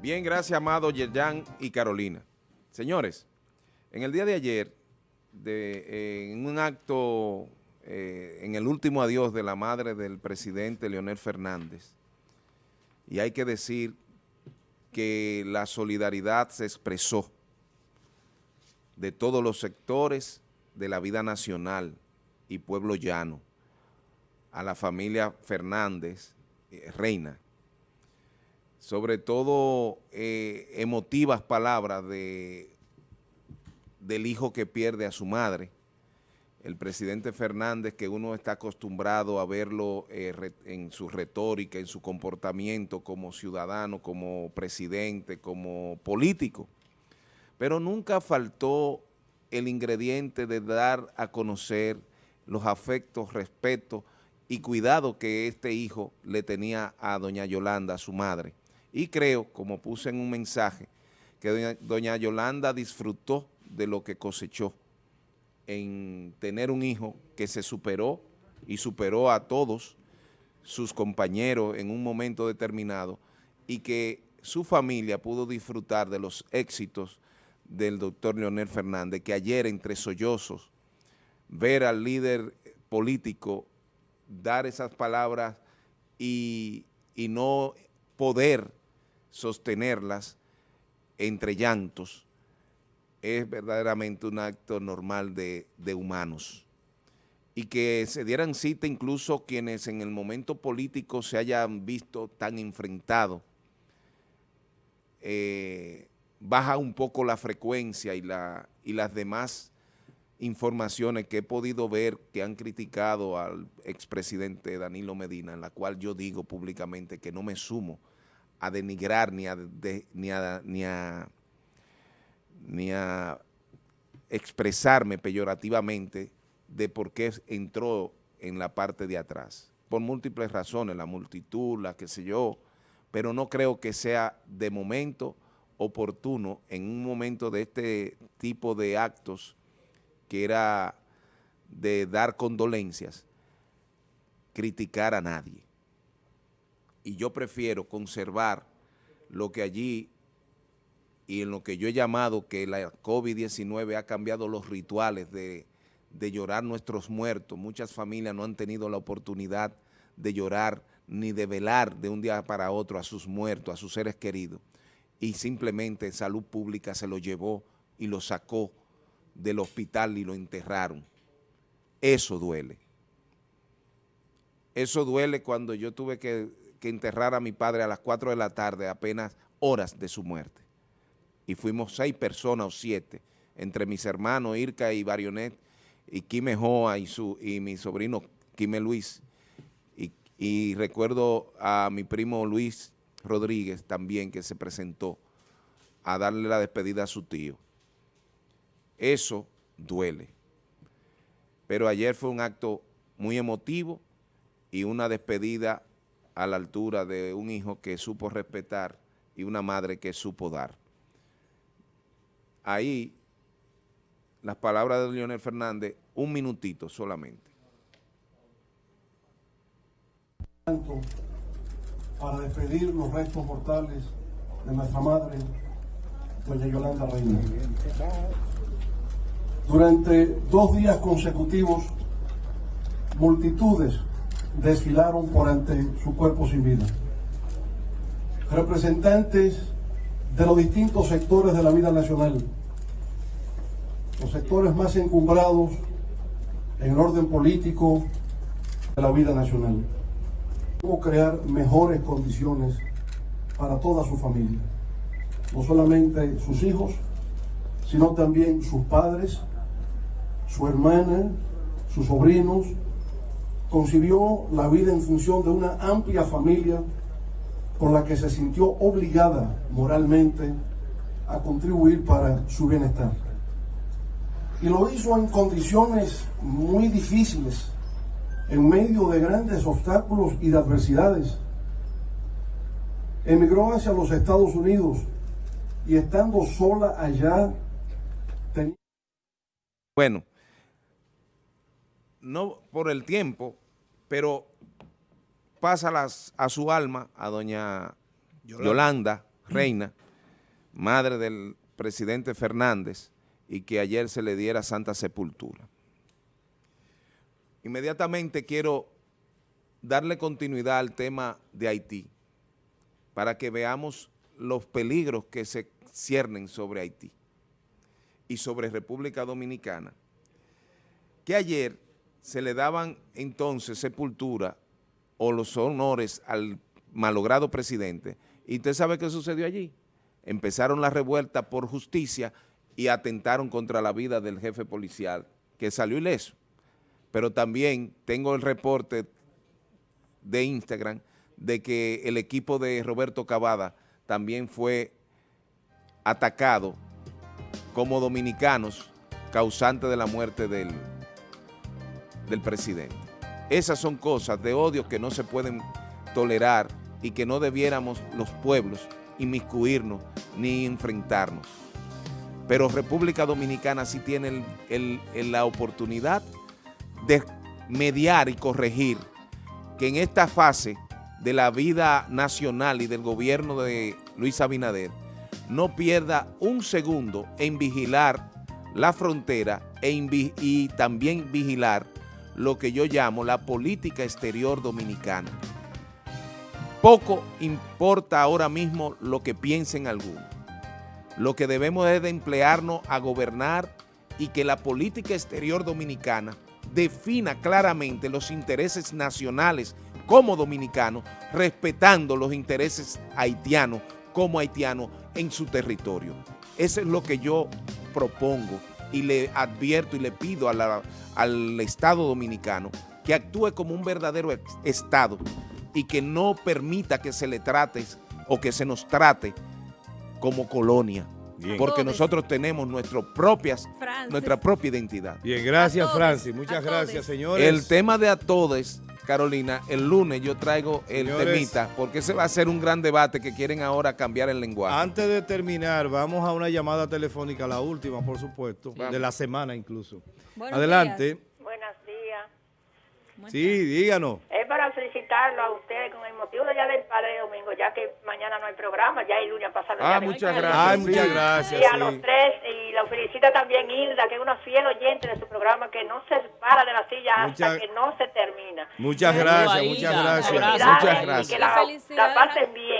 Bien, gracias, Amado, Yerjan y Carolina. Señores, en el día de ayer, de, en un acto, eh, en el último adiós de la madre del presidente Leonel Fernández, y hay que decir que la solidaridad se expresó de todos los sectores de la vida nacional y pueblo llano, a la familia Fernández, eh, Reina, sobre todo eh, emotivas palabras de, del hijo que pierde a su madre, el presidente Fernández, que uno está acostumbrado a verlo eh, en su retórica, en su comportamiento como ciudadano, como presidente, como político, pero nunca faltó el ingrediente de dar a conocer los afectos, respeto y cuidado que este hijo le tenía a doña Yolanda, a su madre. Y creo, como puse en un mensaje, que doña, Yolanda disfrutó de lo que cosechó en tener un hijo que se superó y superó a todos sus compañeros en un momento determinado y que su familia pudo disfrutar de los éxitos del doctor Leonel Fernández, que ayer entre sollozos, ver al líder político dar esas palabras y, y no poder sostenerlas entre llantos, es verdaderamente un acto normal de, humanos. Y que se dieran cita incluso quienes en el momento político se hayan visto tan enfrentados, eh, baja un poco la frecuencia y, la, y las demás informaciones que he podido ver que han criticado al expresidente Danilo Medina, en la cual yo digo públicamente que no me sumo a denigrar ni a, ni a, ni a, ni a expresarme peyorativamente de por qué entró en la parte de atrás. Por múltiples razones, la multitud, la que sé yo, pero no creo que sea de momento oportuno en un momento de este tipo de actos que era de dar condolencias, criticar a nadie y yo prefiero conservar lo que allí y en lo que yo he llamado que la COVID-19 ha cambiado los rituales de, de llorar nuestros muertos. Muchas familias no han tenido la oportunidad de llorar ni de velar de un día para otro a sus muertos, a sus seres queridos. Y simplemente Salud Pública se lo llevó y lo sacó del hospital y lo enterraron. Eso duele. Eso duele cuando yo tuve que que enterrar a mi padre a las 4 de la tarde, apenas horas de su muerte. Y fuimos seis personas o siete, entre mis hermanos Irka y Barionet, y Quime Joa y, su, y mi sobrino Quime Luis. Y, y recuerdo a mi primo Luis Rodríguez también que se presentó a darle la despedida a su tío. Eso duele. Pero ayer fue un acto muy emotivo y una despedida a la altura de un hijo que supo respetar y una madre que supo dar. Ahí, las palabras de Leonel Fernández, un minutito solamente. Para despedir los restos mortales de nuestra madre, doña Yolanda Reina. Durante dos días consecutivos, multitudes desfilaron por ante su cuerpo sin vida. Representantes de los distintos sectores de la vida nacional, los sectores más encumbrados en el orden político de la vida nacional. Cómo crear mejores condiciones para toda su familia, no solamente sus hijos, sino también sus padres, su hermana, sus sobrinos, concibió la vida en función de una amplia familia con la que se sintió obligada moralmente a contribuir para su bienestar. Y lo hizo en condiciones muy difíciles, en medio de grandes obstáculos y de adversidades. Emigró hacia los Estados Unidos y estando sola allá tenía... Bueno, no por el tiempo, pero pásalas a su alma, a doña Yolanda, reina, madre del presidente Fernández, y que ayer se le diera santa sepultura. Inmediatamente quiero darle continuidad al tema de Haití, para que veamos los peligros que se ciernen sobre Haití y sobre República Dominicana, que ayer se le daban entonces sepultura o los honores al malogrado presidente, y usted sabe qué sucedió allí. Empezaron la revuelta por justicia y atentaron contra la vida del jefe policial, que salió ileso. Pero también tengo el reporte de Instagram de que el equipo de Roberto Cavada también fue atacado como dominicanos causante de la muerte del, del presidente. Esas son cosas de odio que no se pueden tolerar y que no debiéramos los pueblos inmiscuirnos ni enfrentarnos. Pero República Dominicana sí tiene la oportunidad de mediar y corregir que en esta fase de la vida nacional y del gobierno de Luis Abinader no pierda un segundo en vigilar la frontera e y también vigilar lo que yo llamo la política exterior dominicana. Poco importa ahora mismo lo que piensen algunos. Lo que debemos es de emplearnos a gobernar y que la política exterior dominicana defina claramente los intereses nacionales como dominicanos, respetando los intereses haitianos como haitianos en su territorio. Eso es lo que yo propongo y le advierto y le pido al Estado Dominicano que actúe como un verdadero Estado y que no permita que se le trate o que se nos trate como colonia. Porque nosotros tenemos nuestro propias, nuestra propia identidad. Bien, gracias Francis. Muchas gracias, señores. El tema de a todos, Carolina, el lunes yo traigo el temita, porque ese va a ser un gran debate que quieren ahora cambiar el lenguaje. Antes de terminar, vamos a una llamada telefónica, la última, por supuesto, de la semana incluso. Adelante. Buenos días. Sí, díganos. Es para felicitarlo a ustedes con el motivo del Día del Padre Domingo, ya que mañana no hay programa, ya el lunes pasado. Ah, muchas gracias. Ay, muchas gracias. Y a los tres, la felicita también Hilda, que es una fiel oyente de su programa, que no se para de la silla hasta que no se termina. Muchas gracias, muchas gracias. Muchas gracias. Y que la, la pasen bien.